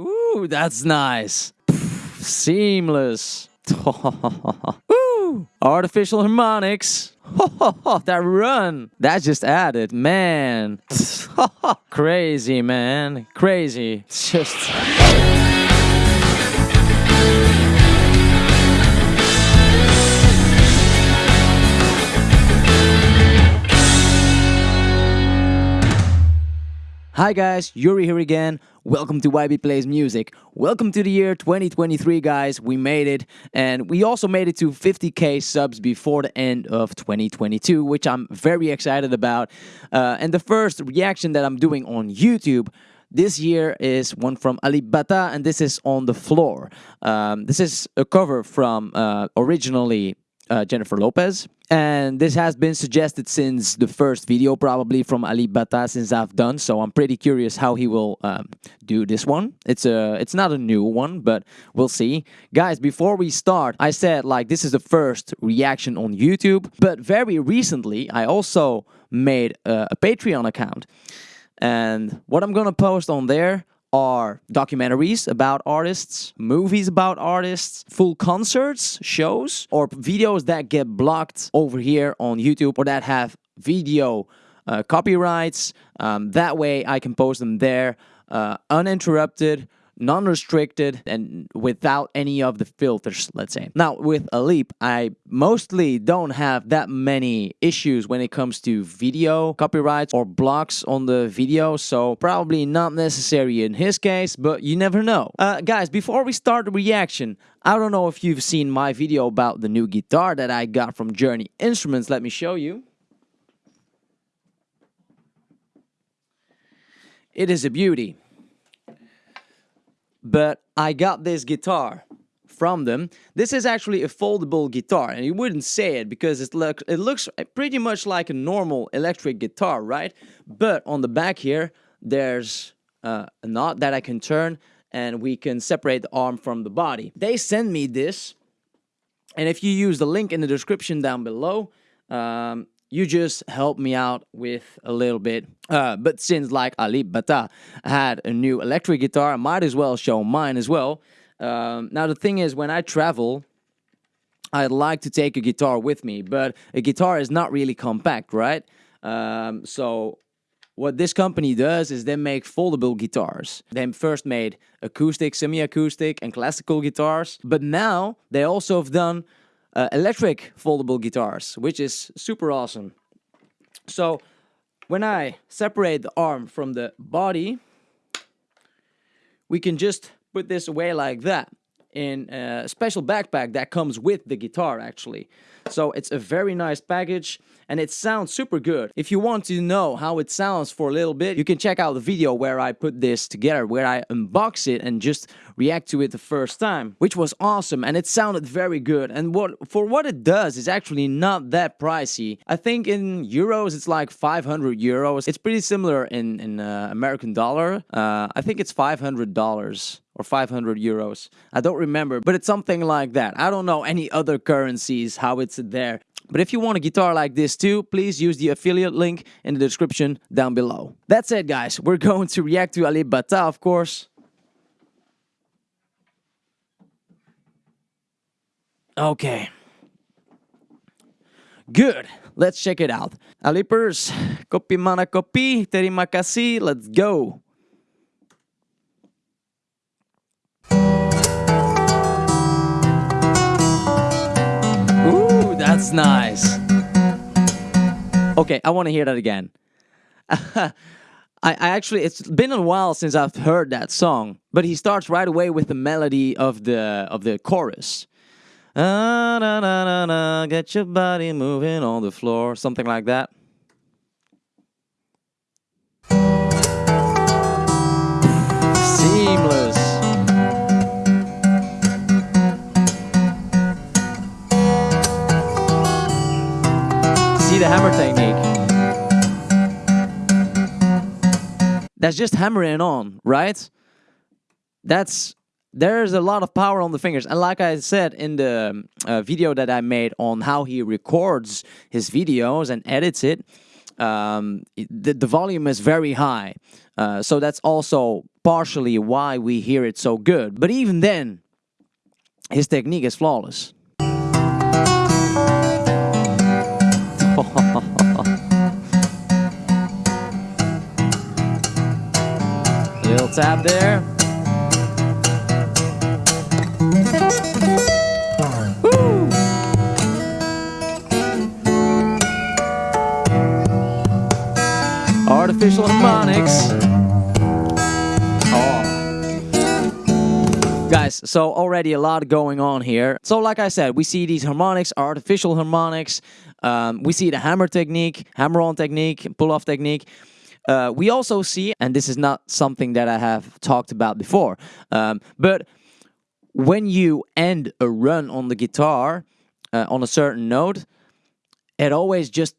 Ooh, that's nice. Seamless. Ooh, artificial harmonics. that run. That just added, man. Crazy, man. Crazy. Just. Hi guys, Yuri here again. Welcome to YB Plays Music. Welcome to the year 2023 guys. We made it and we also made it to 50k subs before the end of 2022, which I'm very excited about. Uh, and the first reaction that I'm doing on YouTube this year is one from Alip Ba Ta and this is On the Floor. Um, this is a cover from uh, originally uh, Jennifer Lopez. And this has been suggested since the first video, probably from Alip Ba Ta, since I've done. So I'm pretty curious how he will um, do this one. It's a, it's not a new one, but we'll see. Guys, before we start, I said like this is the first reaction on YouTube. But very recently, I also made a, a Patreon account. And what I'm gonna post on there are documentaries about artists, movies about artists, full concerts, shows, or videos that get blocked over here on YouTube or that have video uh, copyrights. Um, that way I can post them there uh, uninterrupted non-restricted and without any of the filters, let's say. Now, with Alip, I mostly don't have that many issues when it comes to video copyrights or blocks on the video, so probably not necessary in his case, but you never know. Uh, guys, before we start the reaction, I don't know if you've seen my video about the new guitar that I got from Journey Instruments. Let me show you. It is a beauty but I got this guitar from them. This is actually a foldable guitar, and you wouldn't say it because it, look, it looks pretty much like a normal electric guitar, right? But on the back here, there's uh, a knot that I can turn, and we can separate the arm from the body. They sent me this, and if you use the link in the description down below, um, you just help me out with a little bit. Uh, but since like Alip Ba Ta had a new electric guitar, I might as well show mine as well. Um, now the thing is, when I travel, I'd like to take a guitar with me, but a guitar is not really compact, right? Um, so what this company does is they make foldable guitars. They first made acoustic, semi-acoustic, and classical guitars, but now they also have done uh, electric foldable guitars, which is super awesome. So when I separate the arm from the body, we can just put this away like that in a special backpack that comes with the guitar actually. So it's a very nice package and it sounds super good. If you want to know how it sounds for a little bit, you can check out the video where I put this together, where I unbox it and just react to it the first time, which was awesome and it sounded very good. And what for what it does is actually not that pricey. I think in euros it's like 500 euros. It's pretty similar in, in uh, American dollar. Uh, I think it's $500 or 500 euros. I don't remember, but it's something like that. I don't know any other currencies, how it's there. But if you want a guitar like this too, please use the affiliate link in the description down below. That's it guys, we're going to react to Alip Ba Ta of course. Okay. Good, let's check it out. Alipers, kopi mana kopi, terima kasih, let's go. Nice. Okay, I want to hear that again. I, I actually, it's been a while since I've heard that song, but he starts right away with the melody of the of the chorus. Ah, na, na, na, na, get your body moving on the floor, something like that. Hammer technique. That's just hammering on, right? That's there's a lot of power on the fingers and like i said in the uh, video that i made on how he records his videos and edits it um, the, the volume is very high. Uh, so that's also partially why we hear it so good. But even then, his technique is flawless. Little tap there. Artificial harmonics. So already a lot going on here. So like I said, we see these harmonics, artificial harmonics. Um, we see the hammer technique, hammer-on technique, pull-off technique. Uh, we also see, and this is not something that I have talked about before, um, but when you end a run on the guitar uh, on a certain note, it always just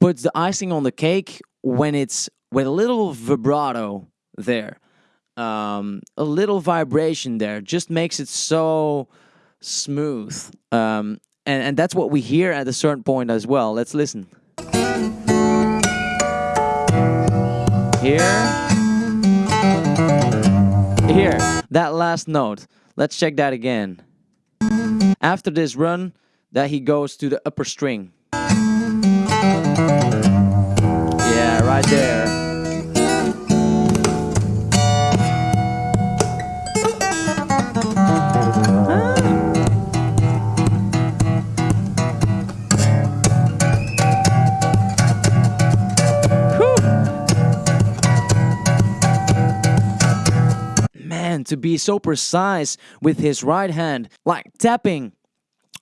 puts the icing on the cake when it's with a little vibrato there, um, a little vibration there, just makes it so smooth. Um, and, and that's what we hear at a certain point as well. Let's listen. Here. Here, that last note. Let's check that again. After this run, that he goes to the upper string. Yeah, right there. To be so precise with his right hand, like tapping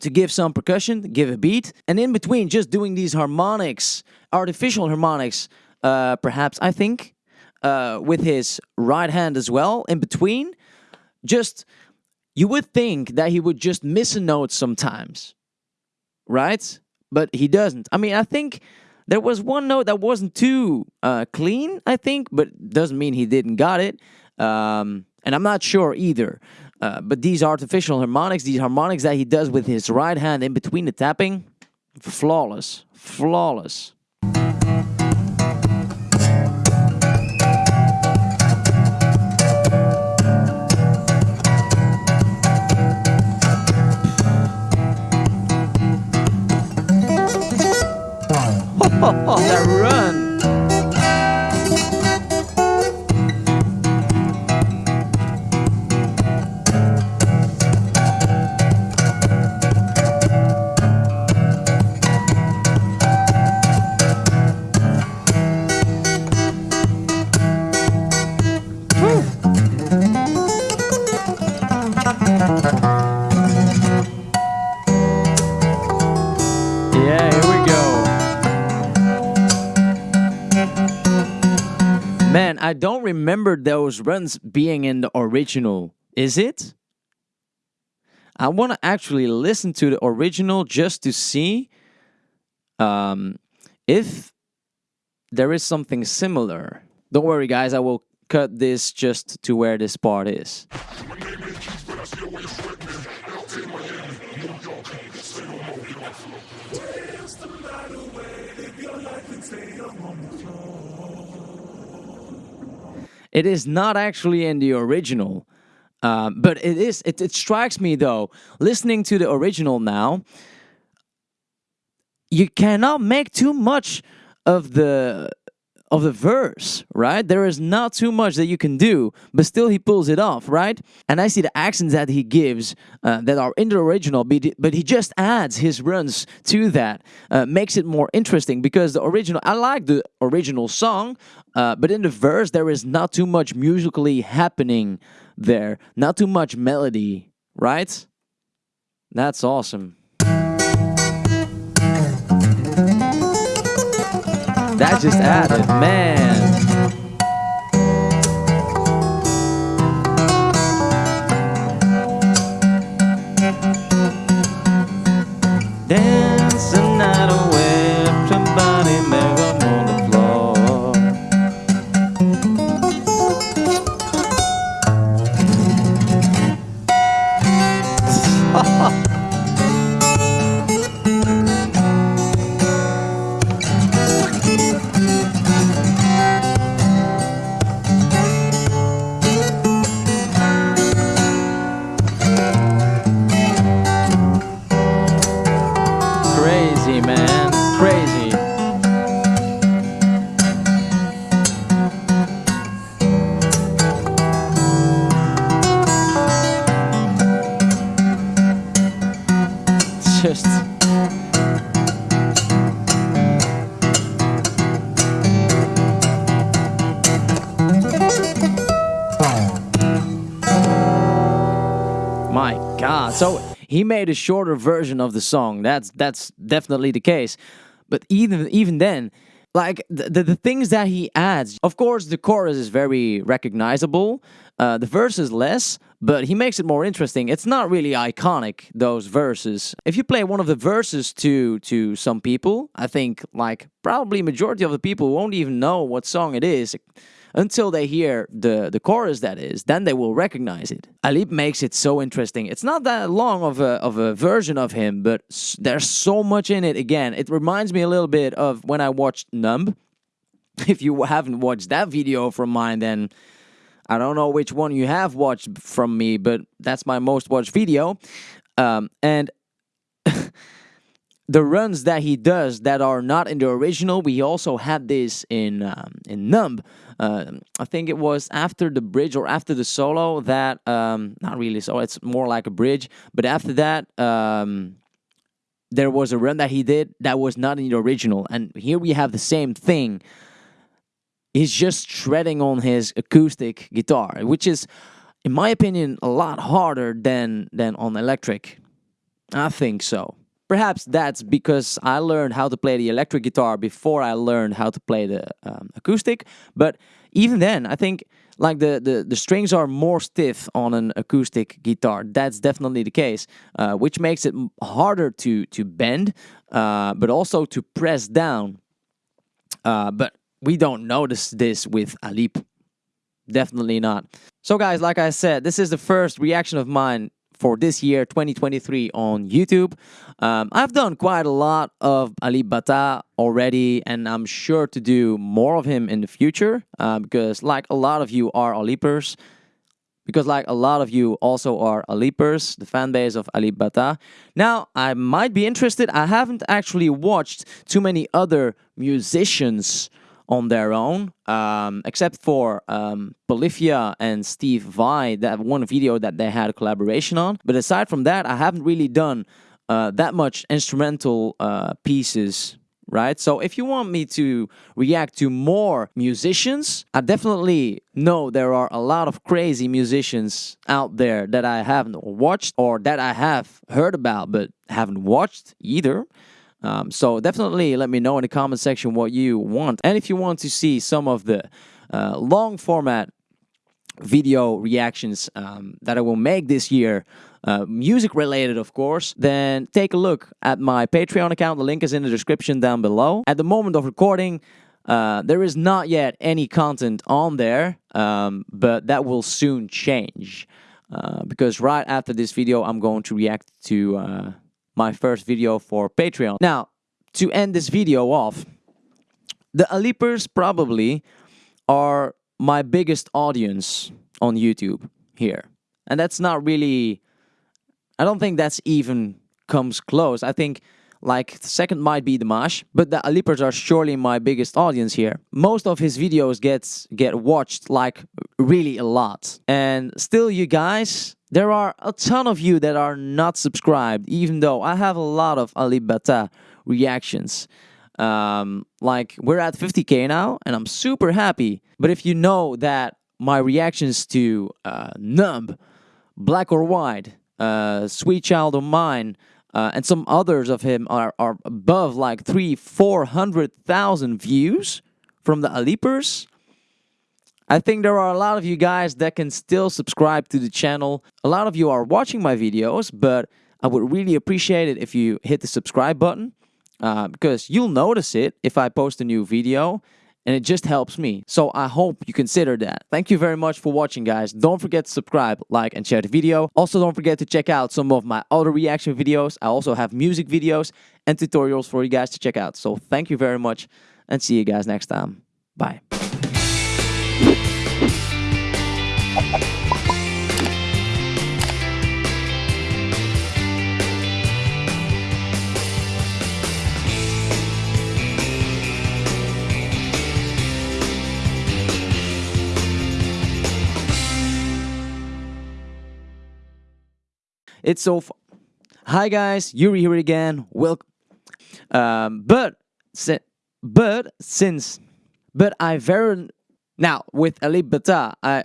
to give some percussion, give a beat, and in between just doing these harmonics, artificial harmonics, uh, perhaps, I think, uh, with his right hand as well, in between, just, you would think that he would just miss a note sometimes, right? But he doesn't. I mean, I think there was one note that wasn't too uh, clean, I think, but doesn't mean he didn't got it. Um, and I'm not sure either. Uh, but these artificial harmonics, these harmonics that he does with his right hand in between the tapping, flawless, flawless. Oh, that run! Yeah, here we go. Man, I don't remember those runs being in the original. Is it? I want to actually listen to the original just to see um, if there is something similar. Don't worry, guys. I will cut this just to where this part is. It is not actually in the original, um, but it is. It, it strikes me though, listening to the original now, you cannot make too much of the of the verse, right? There is not too much that you can do, but still he pulls it off, right? And I see the accents that he gives uh, that are in the original, but he just adds his runs to that, uh, makes it more interesting because the original, I like the original song, uh, but in the verse there is not too much musically happening there, not too much melody, right? That's awesome. That just added, man. So he made a shorter version of the song. That's that's definitely the case. But even even then, like the, the, the things that he adds, of course, the chorus is very recognizable. Uh, the verse is less, but he makes it more interesting. It's not really iconic those verses. If you play one of the verses to to some people, I think like probably majority of the people won't even know what song it is until they hear the, the chorus that is, then they will recognize it. Alip makes it so interesting. It's not that long of a, of a version of him, but there's so much in it again. It reminds me a little bit of when I watched Numb. If you haven't watched that video from mine, then I don't know which one you have watched from me, but that's my most watched video. Um, and the runs that he does that are not in the original, we also had this in um, in Numb. Uh, I think it was after the bridge or after the solo that um, not really so it's more like a bridge. But after that, um, there was a run that he did that was not in the original, and here we have the same thing. He's just shredding on his acoustic guitar, which is, in my opinion, a lot harder than than on electric. I think so. Perhaps that's because I learned how to play the electric guitar before I learned how to play the um, acoustic. But even then, I think like the, the, the strings are more stiff on an acoustic guitar. That's definitely the case, uh, which makes it harder to, to bend, uh, but also to press down. Uh, but we don't notice this with Alip. Definitely not. So guys, like I said, this is the first reaction of mine for this year 2023 on YouTube. Um, I've done quite a lot of Alip Ba Ta already and I'm sure to do more of him in the future uh, because like a lot of you are Alipers because like a lot of you also are Alipers, the fan base of Alip Ba Ta. Now, I might be interested. I haven't actually watched too many other musicians on their own, um, except for um, Polyphia and Steve Vai, that one video that they had a collaboration on. But aside from that, I haven't really done uh, that much instrumental uh, pieces right? So if you want me to react to more musicians, I definitely know there are a lot of crazy musicians out there that I haven't watched or that I have heard about but haven't watched either. Um, so definitely let me know in the comment section what you want. And if you want to see some of the uh, long format video reactions um, that I will make this year, uh, music related of course, then take a look at my Patreon account. The link is in the description down below. At the moment of recording, uh, there is not yet any content on there, um, but that will soon change. Uh, because right after this video, I'm going to react to uh, my first video for Patreon. Now, to end this video off, the Alipers probably are my biggest audience on YouTube here. And that's not really, I don't think that's even comes close. I think like second might be Dimash, but the Alipers are surely my biggest audience here. Most of his videos gets get watched like really a lot. And still you guys there are a ton of you that are not subscribed, even though I have a lot of Alip Ba Ta reactions. Um, like, we're at 50k now, and I'm super happy. But if you know that my reactions to uh, Numb, Black or White, uh, Sweet Child of Mine, uh, and some others of him are, are above like three, 400,000 views from the Alipers, I think there are a lot of you guys that can still subscribe to the channel. A lot of you are watching my videos, but I would really appreciate it if you hit the subscribe button uh, because you'll notice it if I post a new video and it just helps me. So I hope you consider that. Thank you very much for watching, guys. Don't forget to subscribe, like, and share the video. Also, don't forget to check out some of my other reaction videos. I also have music videos and tutorials for you guys to check out. So thank you very much and see you guys next time. Bye. It's so. Hi guys, Yuri here again. Welcome. Um, but but since but I very now with Alip Ba Ta, I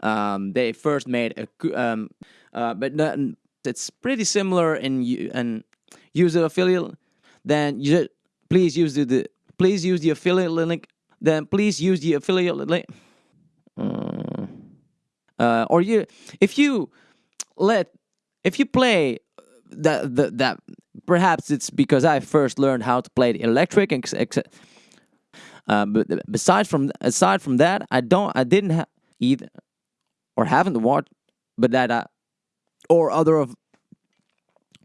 um, they first made a um, uh, but not, it's pretty similar in and use the affiliate. Then you please use the, the please use the affiliate link. Then please use the affiliate link. Uh, or you if you let if you play uh, that that that perhaps it's because I first learned how to play the electric and uh, but uh, besides from aside from that, I don't I didn't have either or haven't watched, but that I or other of